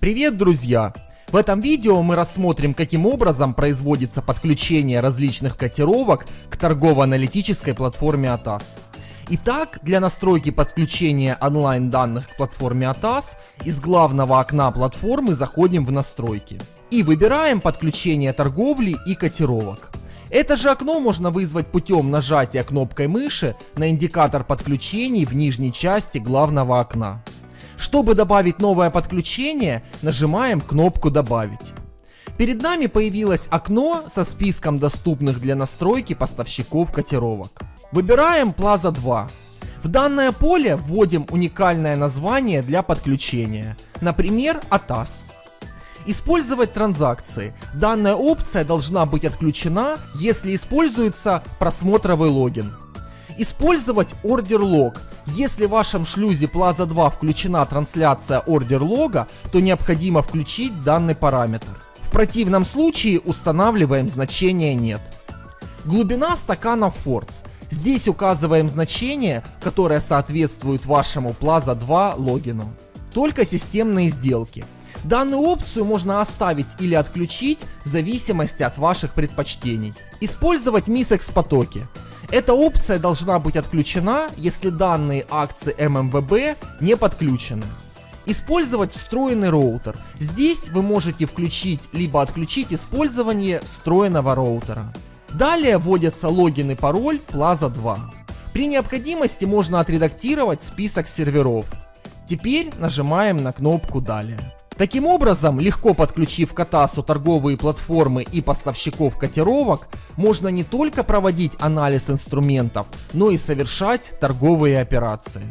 Привет, друзья! В этом видео мы рассмотрим, каким образом производится подключение различных котировок к торгово-аналитической платформе ATAS. Итак, для настройки подключения онлайн данных к платформе ATAS из главного окна платформы заходим в настройки и выбираем подключение торговли и котировок. Это же окно можно вызвать путем нажатия кнопкой мыши на индикатор подключений в нижней части главного окна. Чтобы добавить новое подключение, нажимаем кнопку «Добавить». Перед нами появилось окно со списком доступных для настройки поставщиков котировок. Выбираем Plaza 2. В данное поле вводим уникальное название для подключения, например, ATAS. Использовать транзакции. Данная опция должна быть отключена, если используется просмотровый логин. Использовать ордер лог. Если в вашем шлюзе Plaza 2 включена трансляция ордер лога, то необходимо включить данный параметр. В противном случае устанавливаем значение нет. Глубина стакана Forts. Здесь указываем значение, которое соответствует вашему Plaza 2 логину. Только системные сделки. Данную опцию можно оставить или отключить в зависимости от ваших предпочтений. Использовать MISEX потоки. Эта опция должна быть отключена, если данные акции ММВБ не подключены. Использовать встроенный роутер. Здесь вы можете включить либо отключить использование встроенного роутера. Далее вводятся логин и пароль Plaza 2. При необходимости можно отредактировать список серверов. Теперь нажимаем на кнопку «Далее». Таким образом, легко подключив к Атасу торговые платформы и поставщиков котировок, можно не только проводить анализ инструментов, но и совершать торговые операции.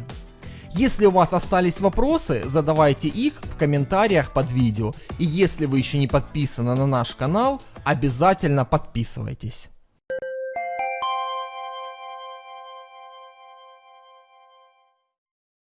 Если у вас остались вопросы, задавайте их в комментариях под видео. И если вы еще не подписаны на наш канал, обязательно подписывайтесь.